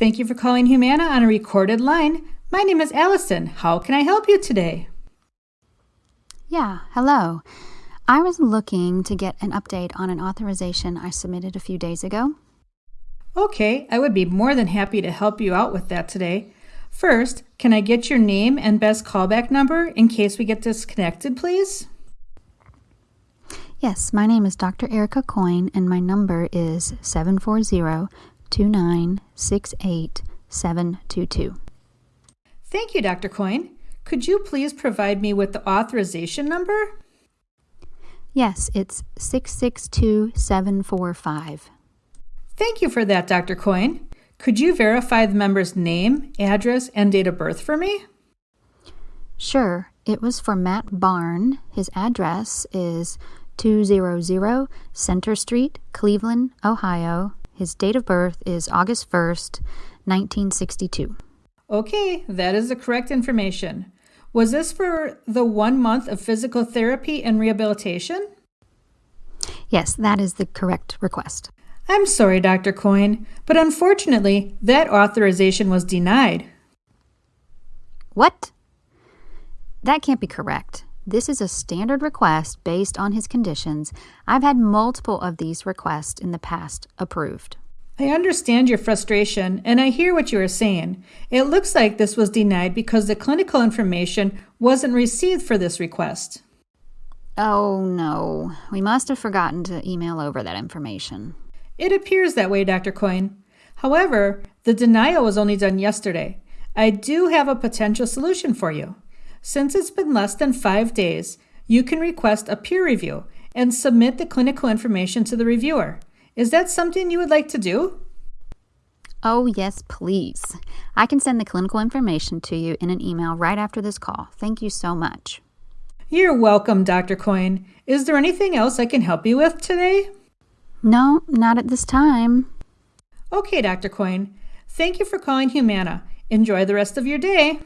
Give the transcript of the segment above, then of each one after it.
Thank you for calling Humana on a recorded line. My name is Allison. How can I help you today? Yeah, hello. I was looking to get an update on an authorization I submitted a few days ago. Okay, I would be more than happy to help you out with that today. First, can I get your name and best callback number in case we get disconnected, please? Yes, my name is Dr. Erica Coyne, and my number is 740 2968 722. Thank you, Dr. Coyne. Could you please provide me with the authorization number? Yes, it's 662745. Thank you for that, Dr. Coyne. Could you verify the member's name, address, and date of birth for me? Sure, it was for Matt Barn. His address is 200 Center Street, Cleveland, Ohio. His date of birth is August 1st, 1962. Okay, that is the correct information. Was this for the one month of physical therapy and rehabilitation? Yes, that is the correct request. I'm sorry, Dr. Coyne, but unfortunately, that authorization was denied. What? That can't be correct. This is a standard request based on his conditions. I've had multiple of these requests in the past approved. I understand your frustration and I hear what you are saying. It looks like this was denied because the clinical information wasn't received for this request. Oh no, we must have forgotten to email over that information. It appears that way, Dr. Coyne. However, the denial was only done yesterday. I do have a potential solution for you. Since it's been less than five days, you can request a peer review and submit the clinical information to the reviewer. Is that something you would like to do? Oh, yes, please. I can send the clinical information to you in an email right after this call. Thank you so much. You're welcome, Dr. Coyne. Is there anything else I can help you with today? No, not at this time. Okay, Dr. Coyne. Thank you for calling Humana. Enjoy the rest of your day.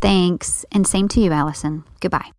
Thanks, and same to you, Allison. Goodbye.